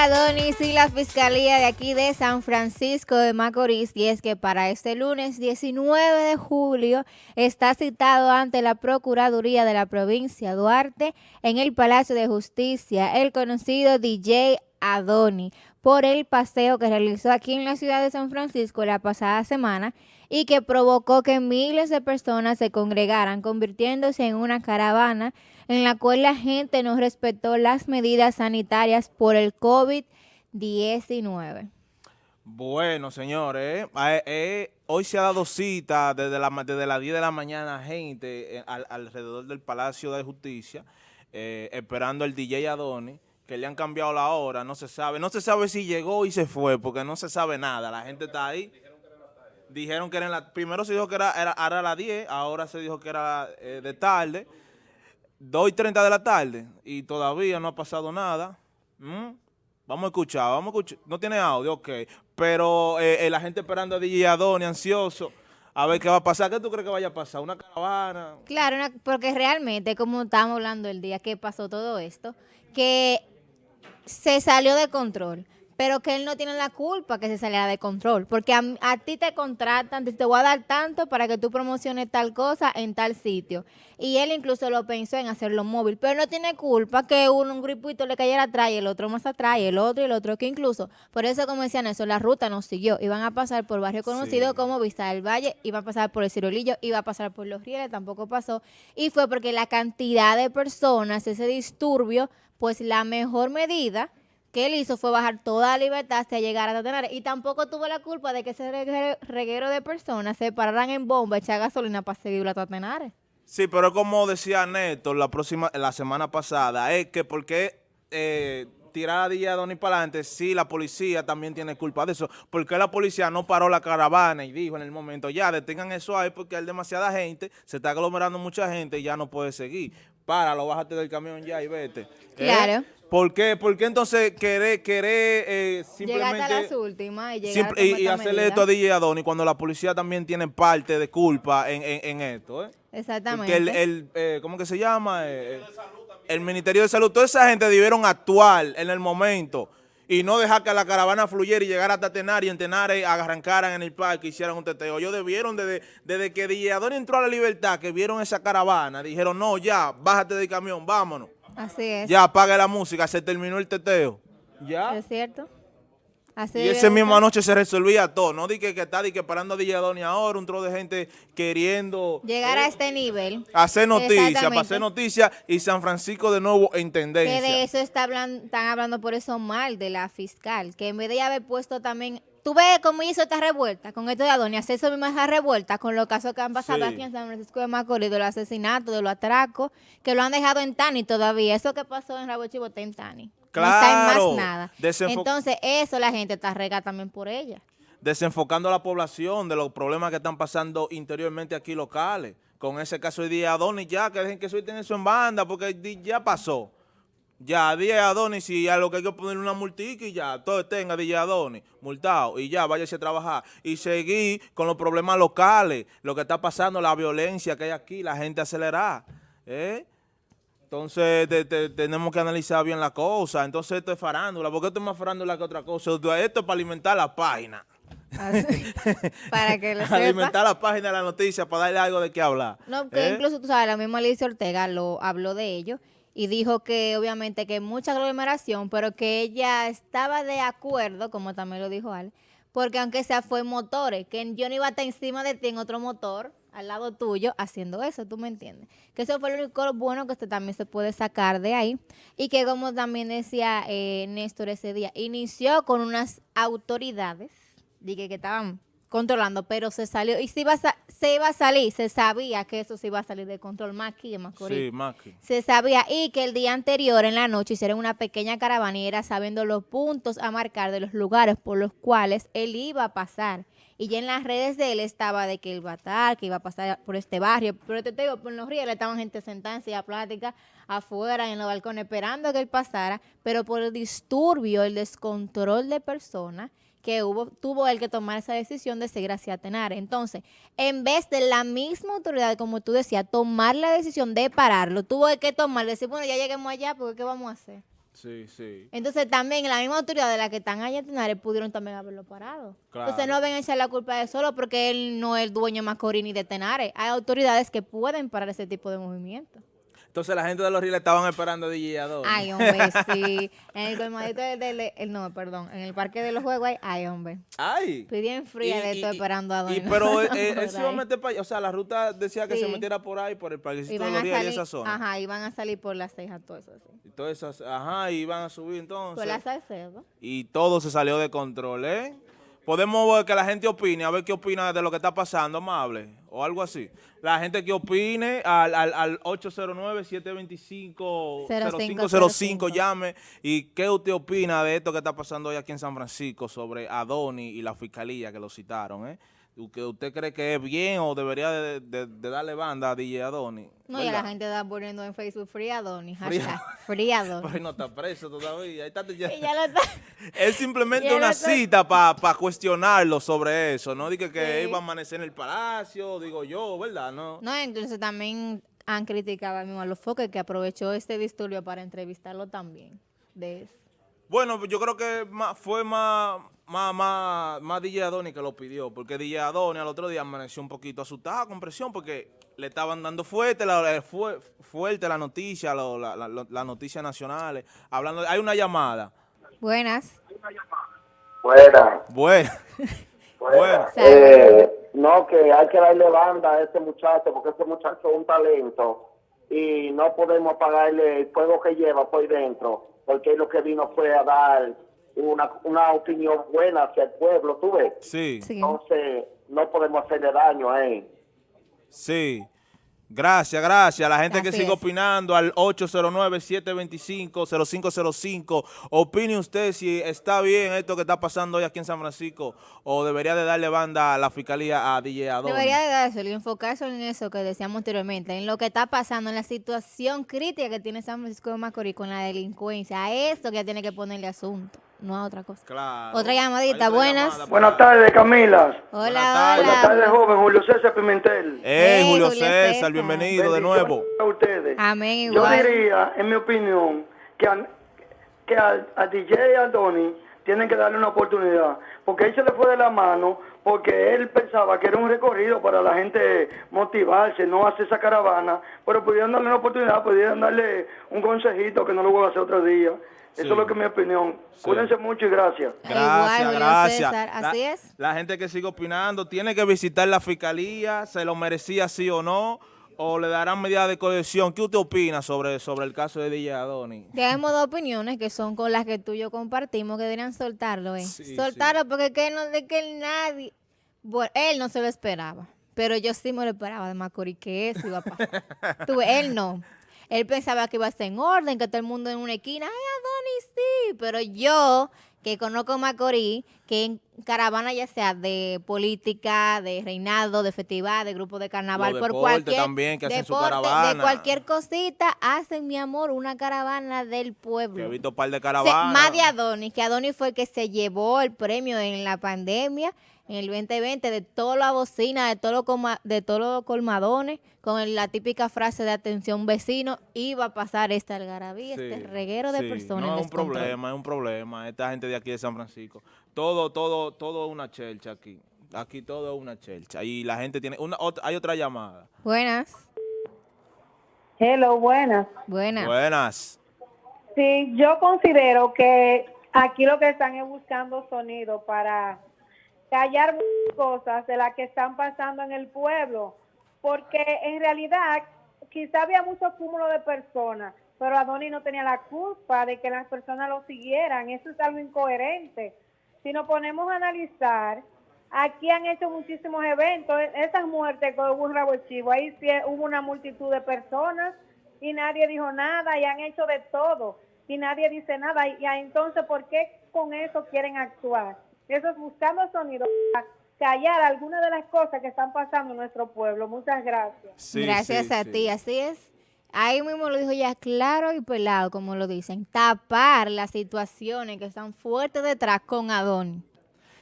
Adonis y la Fiscalía de aquí de San Francisco de Macorís. Y es que para este lunes 19 de julio está citado ante la Procuraduría de la provincia Duarte en el Palacio de Justicia el conocido DJ Adoni por el paseo que realizó aquí en la ciudad de San Francisco la pasada semana y que provocó que miles de personas se congregaran, convirtiéndose en una caravana en la cual la gente no respetó las medidas sanitarias por el COVID-19. Bueno, señores, eh, eh, hoy se ha dado cita desde, la, desde las 10 de la mañana gente eh, alrededor del Palacio de Justicia, esperando el DJ Adoni, que le han cambiado la hora, no se sabe, no se sabe si llegó y se fue, porque no se sabe nada, la gente está ahí. Dijeron que era la, primero se dijo que era, era, a las 10, ahora se dijo que era de tarde, 2 y 30 de la tarde y todavía no ha pasado nada. ¿Mm? Vamos a escuchar, vamos a escuchar. No tiene audio, ok. Pero eh, eh, la gente esperando a DJ Adoni, ansioso, a ver qué va a pasar. ¿Qué tú crees que vaya a pasar? ¿Una caravana? Claro, porque realmente, como estábamos hablando el día que pasó todo esto, que se salió de control pero que él no tiene la culpa que se saliera de control, porque a, ti te contratan, te, voy a dar tanto para que tú promociones tal cosa en tal sitio. Y él incluso lo pensó en hacerlo móvil, pero no tiene culpa que uno, un grupito le cayera atrás y el otro más atrás y el otro y el otro, que incluso, por eso como decían eso, la ruta no siguió, iban a pasar por barrio conocido como Vista del Valle, iba a pasar por el Cirolillo, iba a pasar por Los Rieles, tampoco pasó, y fue porque la cantidad de personas, ese disturbio, pues la mejor medida que él hizo fue bajar toda la libertad hasta llegar a Tatenares. Y tampoco tuvo la culpa de que ese reguero de personas se pararan en bomba, echar gasolina para seguir a Tatenares. Sí, pero como decía Néstor la próxima, la semana pasada, es que porque eh, tirar a Díaz Doni para adelante, sí, la policía también tiene culpa de eso. Porque la policía no paró la caravana y dijo en el momento, ya, detengan eso ahí porque hay demasiada gente, se está aglomerando mucha gente y ya no puede seguir. Páralo, bájate del camión ya y vete. Claro. ¿Por qué? ¿Por qué entonces querer, querer eh, simplemente... Llegar a las últimas y llegar y, hacerle esto a DJ Adoni cuando la policía también tiene parte de culpa en, en, esto, ¿eh? Exactamente. Porque el, el eh, ¿cómo que se llama? Eh, el Ministerio de Salud, toda esa gente debieron actuar en el momento y no dejar que la caravana fluyera y llegara hasta Tenar y en Tenar arrancaran en el parque y hicieran un teteo. Ellos debieron, desde, desde que Adoni entró a la libertad, que vieron esa caravana, dijeron, no, ya, bájate del camión, vámonos. Así es. Ya apaga la música, se terminó el teteo. Ya. Es cierto. Y esa misma noche se resolvía todo. No di que, está di que parando a Dilladoni ahora, un trozo de gente queriendo... Llegar a eh, este nivel. Hacer noticias, para hacer noticias y San Francisco de nuevo en tendencia. Que de eso está hablando, están hablando por eso mal de la fiscal, que en vez de haber puesto también Tú ves cómo hizo esta revuelta con esto de Adonia, hace eso misma revuelta con los casos que han pasado aquí en San Francisco de Macorís, de los asesinatos, de los atracos, que lo han dejado en Tani todavía. Eso que pasó en Rabo Chivo está en Tani. Claro. No está en más nada. Entonces, eso la gente está rega también por ella. Desenfocando a la población de los problemas que están pasando interiormente aquí locales. Con ese caso de día Adonis ya, que dejen que suelten eso en banda, porque ya pasó. Ya, DJ Adonis, y a lo que hay que poner una multica y ya, todo tenga DJ Adonis, multado, y ya, váyase a trabajar. Y seguir con los problemas locales, lo que está pasando, la violencia que hay aquí, la gente acelerada. ¿eh? Entonces, tenemos que analizar bien la cosa. Entonces, esto es farándula. ¿Por qué esto es más farándula que otra cosa? Esto es para alimentar la página. Ah, para que lo sepa. Alimentar la página de la noticia, para darle algo de qué hablar. No, que ¿eh? incluso, tú sabes, la misma Alicia Ortega lo habló de ello y dijo que obviamente que mucha aglomeración, pero que ella estaba de acuerdo, como también lo dijo Al, porque aunque sea fue motores, que yo no iba a estar encima de ti en otro motor, al lado tuyo, haciendo eso, ¿tú me entiendes? Que eso fue lo único bueno que usted también se puede sacar de ahí. Y que como también decía eh, Néstor ese día, inició con unas autoridades, dije que estaban controlando, pero se salió, y se iba, a, se iba a salir, se sabía que eso se iba a salir de control, más aquí en Sí, más Se sabía, y que el día anterior, en la noche, hicieron una pequeña caravana y era sabiendo los puntos a marcar de los lugares por los cuales él iba a pasar. Y ya en las redes de él estaba de que él iba a estar, que iba a pasar por este barrio. Pero te digo, por los ríos estaban gente sentada en silla plática afuera, en los balcones, esperando que él pasara. Pero por el disturbio, el descontrol de personas, que hubo, tuvo él que tomar esa decisión de seguir hacia Tenar. Entonces, en vez de la misma autoridad, como tú decías, tomar la decisión de pararlo, tuvo que tomar, decir, bueno, ya lleguemos allá, porque ¿qué vamos a hacer? Sí, sí. Entonces también la misma autoridad de la que están allá en Tenares pudieron también haberlo parado. Claro. Entonces no ven a echar la culpa de él solo porque él no es el dueño de Macorís ni de Tenares. Hay autoridades que pueden parar ese tipo de movimientos. Entonces la gente de los rieles estaban esperando a DJ. Ay, hombre, sí. En el colmadito del, del- el- no, perdón, en el parque de los juegos hay, ay, hombre. Ay. Pidieron fría de Y- y- esperando a y- Don. pero eh, eh, él se iba a meter para allá. O sea, la ruta decía que se metiera por ahí, por el parquecito de los a rieles y esa zona. ajá, iban a salir por las cejas, todo eso así. Y todas esas, ajá, y iban a subir entonces. Por las Salcedo. y todo se salió de control, ¿eh? Podemos ver que la gente opine, a ver qué opina de lo que está pasando, amable, o algo así. La gente que opine al, al, al 809-725-0505, llame. ¿Y qué usted opina de esto que está pasando hoy aquí en San Francisco sobre Adoni y la fiscalía que lo citaron, eh? ¿Que ¿Usted cree que es bien o debería de, de- de darle banda a DJ Adoni? No, y la gente está poniendo en Facebook Friadoni, Fría- hashtag Friadoni. Pero no está preso todavía. Ahí está, ya- Y ya lo está. Es simplemente Ya una cita para cuestionarlo sobre eso. No diga que Sí. iba a amanecer en el palacio, digo yo, ¿verdad? No. No, entonces también han criticado al mismo a los foques que aprovechó este disturbio para entrevistarlo también. De eso. Bueno, yo creo que más- fue más, más, más, más DJ Adoni que lo pidió, porque DJ Adoni al otro día amaneció un poquito asustado, con presión, porque le estaban dando fuerte la, eh, fue, fuerte la noticia, lo- la, la, la- las noticias nacionales. Hablando, hay una llamada. Buenas. Fuera. Bueno, bueno. Eh, no, que hay que darle banda a ese muchacho, porque ese muchacho es un talento y no podemos pagarle el fuego que lleva por ahí dentro, porque él lo que vino fue a dar una, una opinión buena hacia el pueblo, ¿tú ves? Sí, Sí. Entonces, no podemos hacerle daño a él. sí. Gracias, gracias. La gente que sigue opinando al 809-725-0505. Opine usted si está bien esto que está pasando hoy aquí en San Francisco o debería de darle banda a la fiscalía a DJ Adoni. Debería de darse y enfocarse en eso que decíamos anteriormente, en lo que está pasando, en la situación crítica que tiene San Francisco de Macorís con la delincuencia. A eso que ya tiene que ponerle asunto, no a otra cosa. Claro. Otra llamadita, buenas. llamada Buenas ahí. tardes, Camila. Hola, tardes. Buenas tardes, joven Julio César Pimentel. Eh, Hey, Julio, Julio César, César. bienvenido de nuevo. A ustedes. Amén, Yo igual. diría, en mi opinión, que, a, que al- a, DJ Adoni tienen que darle una oportunidad, porque él se le fue de la mano, porque él pensaba que era un recorrido para la gente motivarse, no hacer esa caravana, pero pudieran darle una oportunidad, pudieran darle un consejito que no lo voy a hacer otro día. Sí. Eso es lo que es mi opinión. Sí. Cuídense mucho y gracias. Gracias, Igual, gracias. César, La- así es. La gente que sigue opinando tiene que visitar la fiscalía, se lo merecía sí o no, o le darán medidas de cohesión. ¿Qué usted opina sobre, sobre el caso de DJ Adoni? Tenemos dos opiniones que son con las que tú y yo compartimos que deberían soltarlo, ¿eh? Sí, soltarlo porque es que no de que nadie, bueno, él no se lo esperaba, pero yo sí me lo esperaba de Macorís que eso iba a pasar. Tú ves, él no. Él pensaba que iba a estar en orden, que todo el mundo en una esquina, ay, Adonis, sí, pero yo que conozco Macorís, que en caravana ya sea de política, de reinado, de festival, de grupo de carnaval, Los por cualquier también, que hacen su deporte, caravana. de cualquier cosita, hacen, mi amor, una caravana del pueblo. He visto un par de Se- caravanas. más de Adonis, que Adonis fue el que se llevó el premio en la pandemia, en el 2020, de toda la bocina, de todos los coma- de todos los colmadones, con el- la típica frase de atención vecino, iba a pasar esta algarabía, Sí, este reguero de sí. personas. No, es un descontrol. problema, es un problema. Esta gente de aquí de San Francisco. Todo, todo, todo es una chelcha aquí. Aquí todo es una chelcha. Y la gente tiene... Una, otra- hay otra llamada. Buenas, Hello, buenas. buenas. Buenas. Sí, yo considero que aquí lo que están es buscando sonido para callar muchas cosas de las que están pasando en el pueblo, porque en realidad quizá había mucho cúmulo de personas, pero Adoni no tenía la culpa de que las personas lo siguieran, eso es algo incoherente. Si nos ponemos a analizar, aquí han hecho muchísimos eventos, esas muertes que hubo en Rabo Chivo, ahí sí hubo una multitud de personas y nadie dijo nada y han hecho de todo y nadie dice nada. Y, y entonces, ¿por qué con eso quieren actuar? Eso es buscando sonido para callar algunas de las cosas que están pasando en nuestro pueblo. Muchas gracias. Sí, Gracias sí, a sí. ti, así es. Ahí mismo lo dijo ya claro y pelado, como lo dicen, tapar las situaciones que están fuertes detrás con Adonis.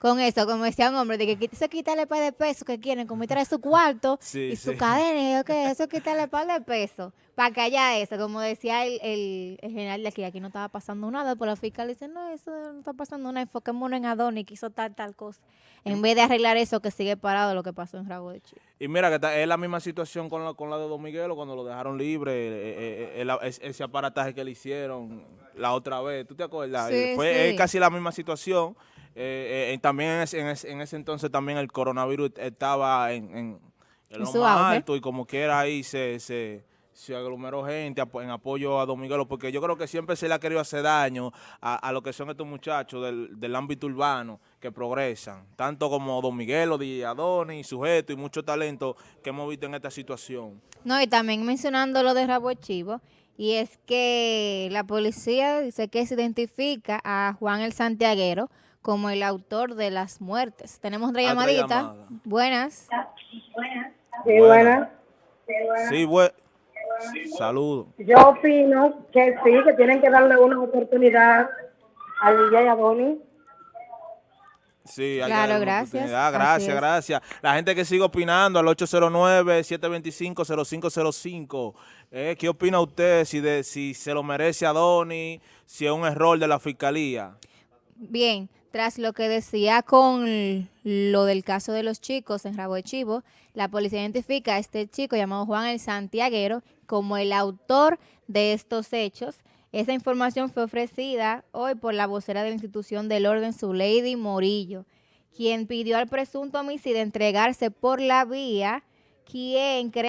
Con eso, como decía un hombre, de que eso es quitarle par de pesos que quieren, como traer su cuarto Sí, y su sí. cadena, y yo que eso es quitarle par de pesos, para que haya eso, como decía el, el, el general de aquí, aquí no estaba pasando nada, pero la fiscal dice, no, eso no está pasando nada, enfoquémonos en Adonis, que hizo tal, tal cosa, en vez de arreglar eso que sigue parado lo que pasó en Rabo de Chivo. Y mira que está- es la misma situación con la, con la de Don Miguelo cuando lo dejaron libre, eh, eh, eh, el- es- ese aparataje que le hicieron la otra vez, ¿tú te acuerdas? Sí, Eh, Fue es sí. casi la misma situación. Eh, eh, también en ese, en, ese, en ese entonces también el coronavirus estaba en, en, en lo más alto y como quiera ahí se, se, se aglomeró gente en apoyo a Don Miguelo, porque yo creo que siempre se le ha querido hacer daño a, a lo que son estos muchachos del, del ámbito urbano que progresan, tanto como Don Miguelo, DJ Adonis, Sujeto y mucho talento que hemos visto en esta situación. No, y también mencionando lo de Rabo Chivo, y es que la policía dice que se identifica a Juan el Santiaguero como el autor de las muertes. Tenemos otra Otra llamadita. llamada. Buenas. Sí, Buena. buena. Sí, bue- Saludos. Yo opino que sí, que tienen que darle una oportunidad al DJ Adonis. Sí, Claro, gracias. Gracias, gracias. La gente que sigue opinando al 809-725-0505. Eh, ¿Qué opina usted si, de, si se lo merece Adonis, si es un error de la fiscalía? Bien, tras lo que decía con lo del caso de los chicos en Rabo de Chivo, la policía identifica a este chico llamado Juan el Santiaguero como el autor de estos hechos. Esa información fue ofrecida hoy por la vocera de la institución del orden, Lady Morillo, quien pidió al presunto homicida entregarse por la vía, quien cree